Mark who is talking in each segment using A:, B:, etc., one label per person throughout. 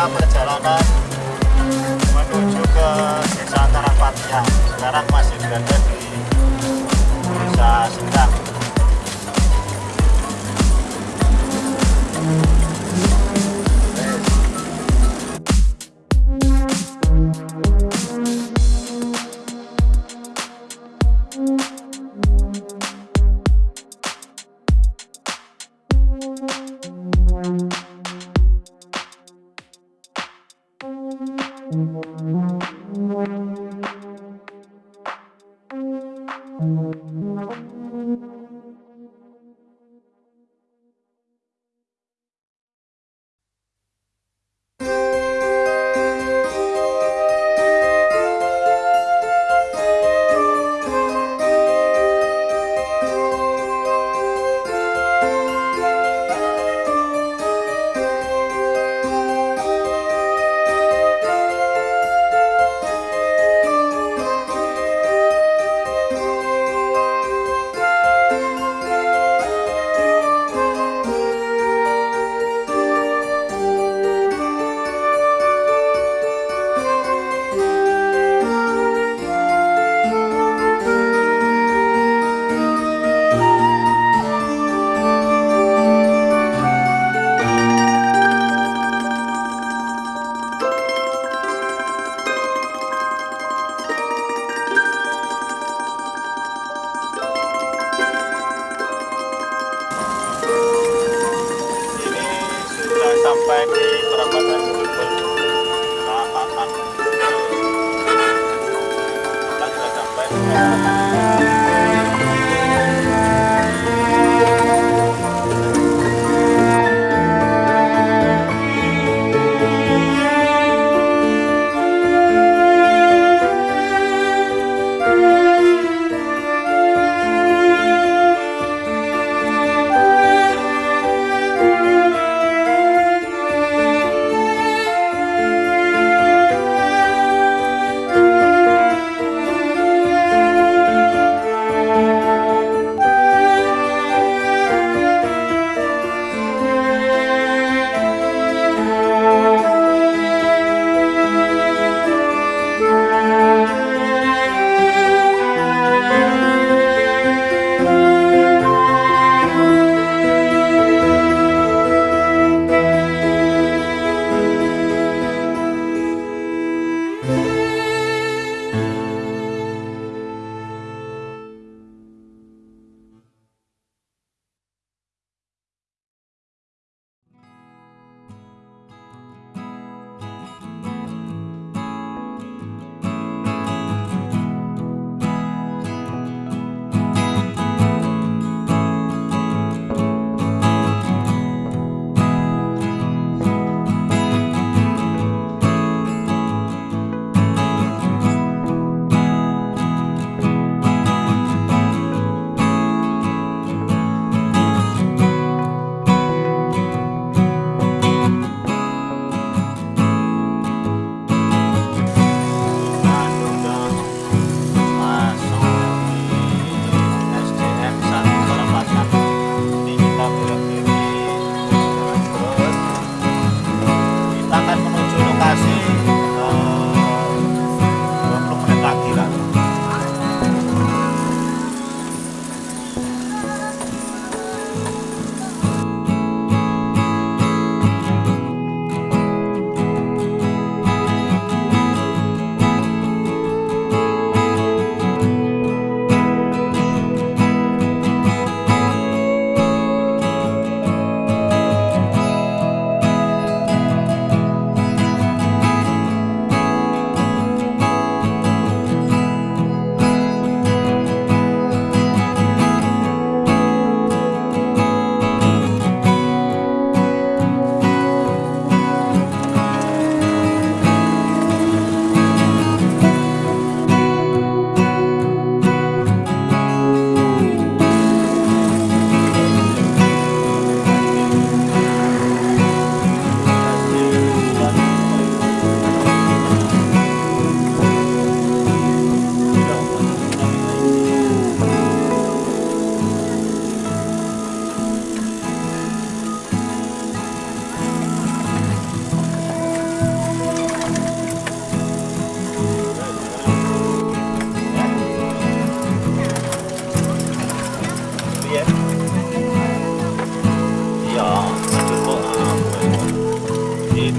A: kita perjalanan menuju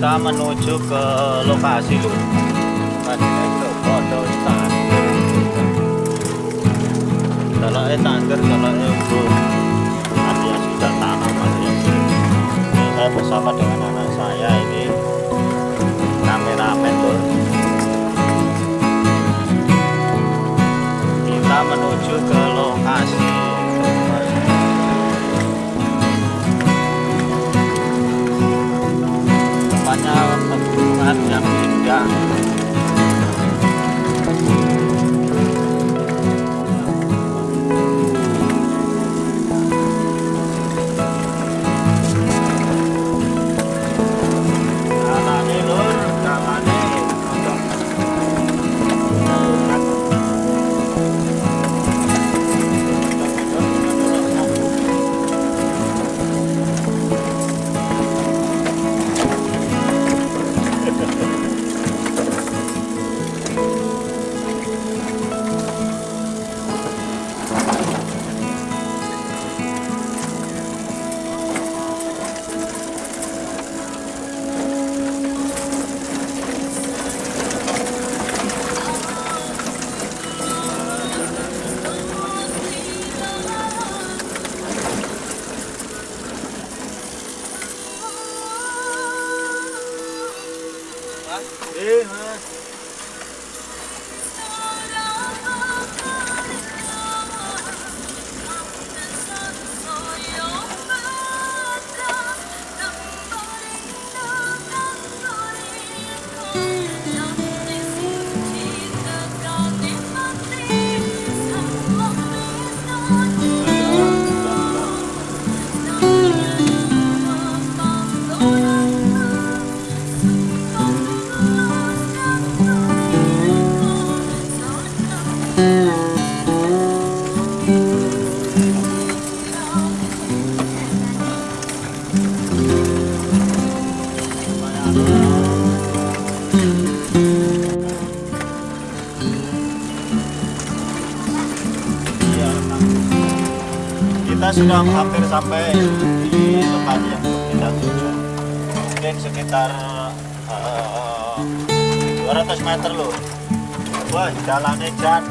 A: kita
B: menuju ke lokasi lur kalau tangger kalau bro Sudah hampir sampai di tempat yang kita tuju. Mungkin sekitar eh, 200 meter loh. Wah, jalannya jan,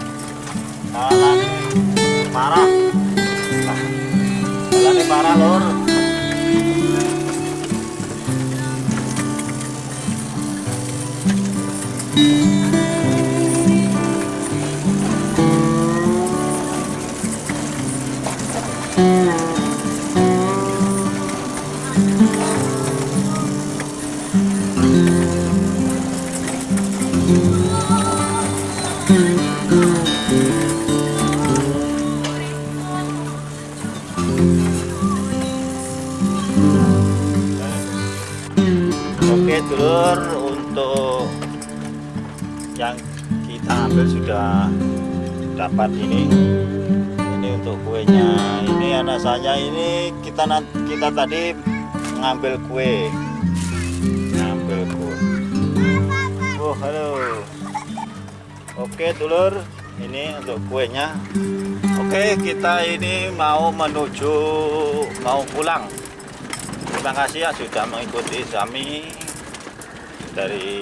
B: jalannya parah. Jalannya parah lor. Oke sudah dapat ini. Ini untuk kuenya. Ini anak saya ini kita kita tadi ngambil kue. Ngambil kue. Oh halo. Oke dulur. Ini untuk kuenya. Oke kita ini mau menuju mau pulang. Terima kasih ya sudah mengikuti kami dari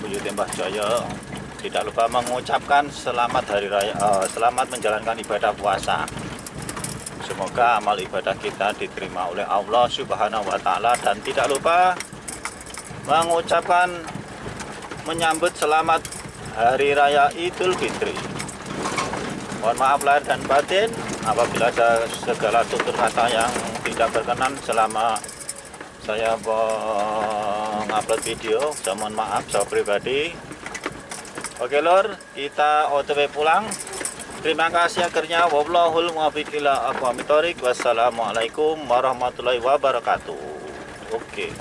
B: Buyut Tembah Jaya. Tidak lupa mengucapkan selamat hari raya, eh, selamat menjalankan ibadah puasa. Semoga amal ibadah kita diterima oleh Allah Subhanahu wa taala dan tidak lupa mengucapkan menyambut selamat hari raya Idul Fitri. Mohon maaf lahir dan batin apabila ada segala tutur kata yang tidak berkenan selama saya mengupload video. Saya mohon maaf, saya pribadi. Oke lor, kita OTW pulang. Terima kasih akhirnya. Wallahul muwaffiq ila aqwamit thoriq. Wassalamualaikum warahmatullahi wabarakatuh. Oke.